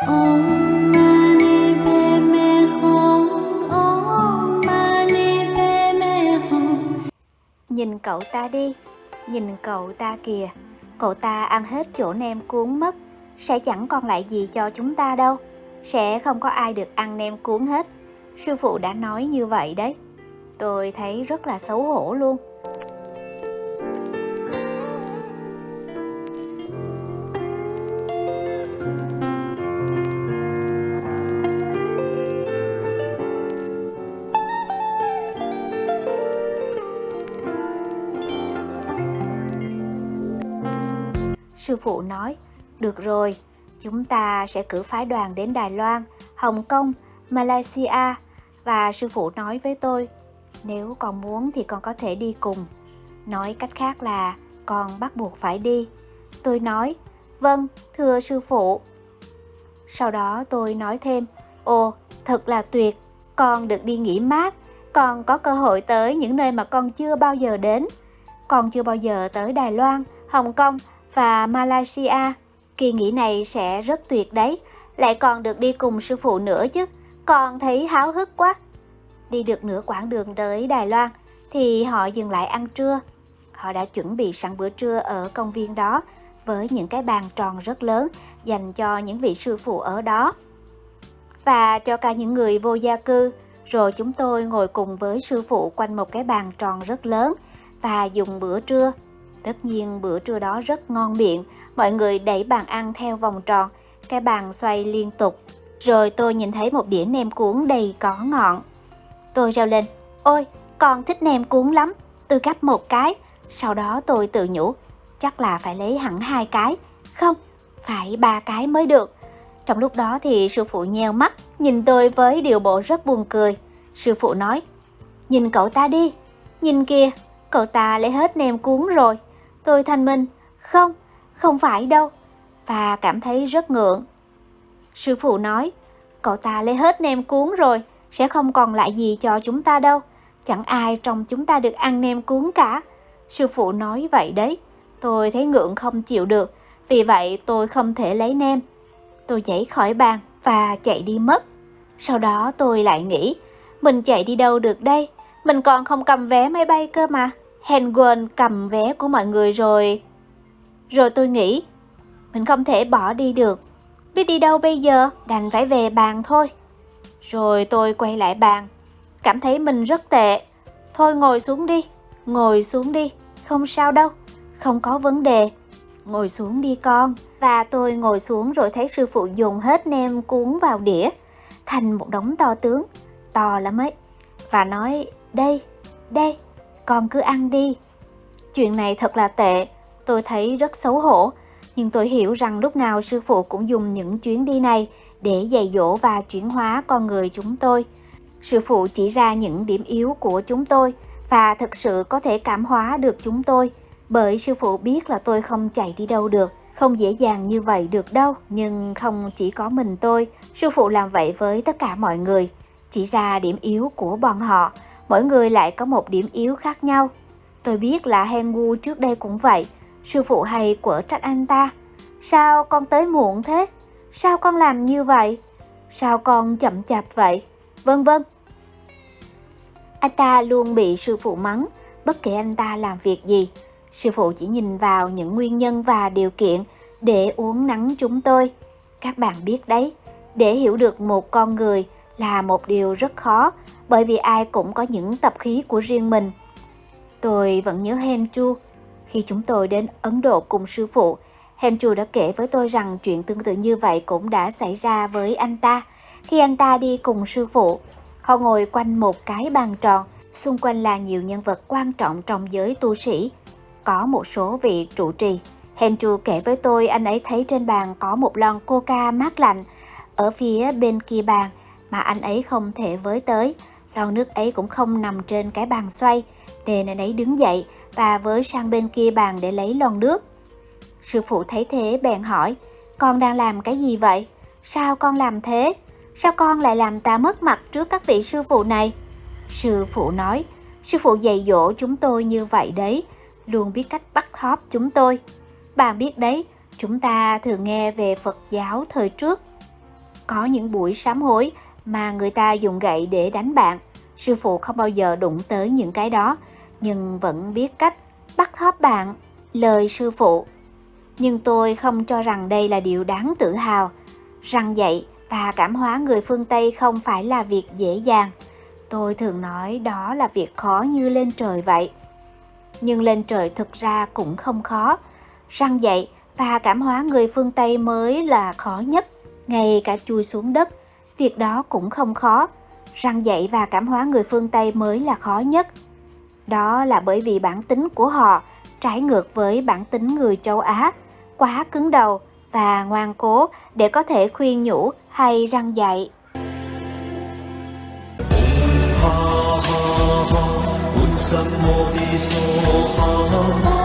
Nhìn cậu ta đi, nhìn cậu ta kìa, cậu ta ăn hết chỗ nem cuốn mất, sẽ chẳng còn lại gì cho chúng ta đâu, sẽ không có ai được ăn nem cuốn hết. Sư phụ đã nói như vậy đấy. Tôi thấy rất là xấu hổ luôn. Sư phụ nói, được rồi, chúng ta sẽ cử phái đoàn đến Đài Loan, Hồng Kông, Malaysia và sư phụ nói với tôi, nếu con muốn thì con có thể đi cùng. Nói cách khác là con bắt buộc phải đi. Tôi nói, vâng, thưa sư phụ. Sau đó tôi nói thêm, ồ, thật là tuyệt, con được đi nghỉ mát, con có cơ hội tới những nơi mà con chưa bao giờ đến. Con chưa bao giờ tới Đài Loan, Hồng Kông và Malaysia. Kỳ nghỉ này sẽ rất tuyệt đấy, lại còn được đi cùng sư phụ nữa chứ, còn thấy háo hức quá. Đi được nửa quãng đường tới Đài Loan thì họ dừng lại ăn trưa. Họ đã chuẩn bị sẵn bữa trưa ở công viên đó với những cái bàn tròn rất lớn dành cho những vị sư phụ ở đó. Và cho cả những người vô gia cư, rồi chúng tôi ngồi cùng với sư phụ quanh một cái bàn tròn rất lớn và dùng bữa trưa. Tất nhiên bữa trưa đó rất ngon miệng, mọi người đẩy bàn ăn theo vòng tròn, cái bàn xoay liên tục. Rồi tôi nhìn thấy một đĩa nem cuốn đầy có ngọn. Tôi reo lên, ôi, con thích nem cuốn lắm. Tôi gắp một cái, sau đó tôi tự nhủ, chắc là phải lấy hẳn hai cái. Không, phải ba cái mới được. Trong lúc đó thì sư phụ nheo mắt, nhìn tôi với điều bộ rất buồn cười. Sư phụ nói, nhìn cậu ta đi, nhìn kìa, cậu ta lấy hết nem cuốn rồi. Tôi thanh minh, không, không phải đâu, và cảm thấy rất ngượng. Sư phụ nói, cậu ta lấy hết nem cuốn rồi, sẽ không còn lại gì cho chúng ta đâu. Chẳng ai trong chúng ta được ăn nem cuốn cả. Sư phụ nói vậy đấy. Tôi thấy ngượng không chịu được, vì vậy tôi không thể lấy nem. Tôi nhảy khỏi bàn và chạy đi mất. Sau đó tôi lại nghĩ, mình chạy đi đâu được đây? Mình còn không cầm vé máy bay cơ mà. Hèn quên cầm vé của mọi người rồi. Rồi tôi nghĩ, mình không thể bỏ đi được. Biết đi đâu bây giờ, đành phải về bàn thôi. Rồi tôi quay lại bàn, cảm thấy mình rất tệ. Thôi ngồi xuống đi, ngồi xuống đi, không sao đâu, không có vấn đề. Ngồi xuống đi con. Và tôi ngồi xuống rồi thấy sư phụ dùng hết nem cuốn vào đĩa, thành một đống to tướng, to lắm ấy. Và nói, đây, đây, con cứ ăn đi. Chuyện này thật là tệ, tôi thấy rất xấu hổ, nhưng tôi hiểu rằng lúc nào sư phụ cũng dùng những chuyến đi này để dạy dỗ và chuyển hóa con người chúng tôi. Sư phụ chỉ ra những điểm yếu của chúng tôi và thực sự có thể cảm hóa được chúng tôi bởi sư phụ biết là tôi không chạy đi đâu được, không dễ dàng như vậy được đâu. Nhưng không chỉ có mình tôi, sư phụ làm vậy với tất cả mọi người, chỉ ra điểm yếu của bọn họ, mỗi người lại có một điểm yếu khác nhau. Tôi biết là Hengu trước đây cũng vậy, sư phụ hay quở trách anh ta. Sao con tới muộn thế? Sao con làm như vậy? Sao con chậm chạp vậy? Vân vân. Anh ta luôn bị sư phụ mắng, bất kể anh ta làm việc gì. Sư phụ chỉ nhìn vào những nguyên nhân và điều kiện để uống nắng chúng tôi. Các bạn biết đấy, để hiểu được một con người là một điều rất khó bởi vì ai cũng có những tập khí của riêng mình. Tôi vẫn nhớ Henchu khi chúng tôi đến Ấn Độ cùng sư phụ Henchu đã kể với tôi rằng chuyện tương tự như vậy cũng đã xảy ra với anh ta. Khi anh ta đi cùng sư phụ, họ ngồi quanh một cái bàn tròn, xung quanh là nhiều nhân vật quan trọng trong giới tu sĩ. Có một số vị trụ trì. Henchu kể với tôi anh ấy thấy trên bàn có một lon coca mát lạnh ở phía bên kia bàn mà anh ấy không thể với tới. Lon nước ấy cũng không nằm trên cái bàn xoay, nên anh ấy đứng dậy và với sang bên kia bàn để lấy lon nước. Sư phụ thấy thế bèn hỏi, con đang làm cái gì vậy? Sao con làm thế? Sao con lại làm ta mất mặt trước các vị sư phụ này? Sư phụ nói, sư phụ dạy dỗ chúng tôi như vậy đấy, luôn biết cách bắt thóp chúng tôi. Bạn biết đấy, chúng ta thường nghe về Phật giáo thời trước. Có những buổi sám hối mà người ta dùng gậy để đánh bạn. Sư phụ không bao giờ đụng tới những cái đó, nhưng vẫn biết cách bắt thóp bạn. Lời sư phụ. Nhưng tôi không cho rằng đây là điều đáng tự hào. Răng dạy và cảm hóa người phương Tây không phải là việc dễ dàng. Tôi thường nói đó là việc khó như lên trời vậy. Nhưng lên trời thực ra cũng không khó. Răng dạy và cảm hóa người phương Tây mới là khó nhất. Ngay cả chui xuống đất, việc đó cũng không khó. Răng dạy và cảm hóa người phương Tây mới là khó nhất. Đó là bởi vì bản tính của họ trái ngược với bản tính người châu Á, quá cứng đầu và ngoan cố để có thể khuyên nhủ hay răng dạy. ha ha ha,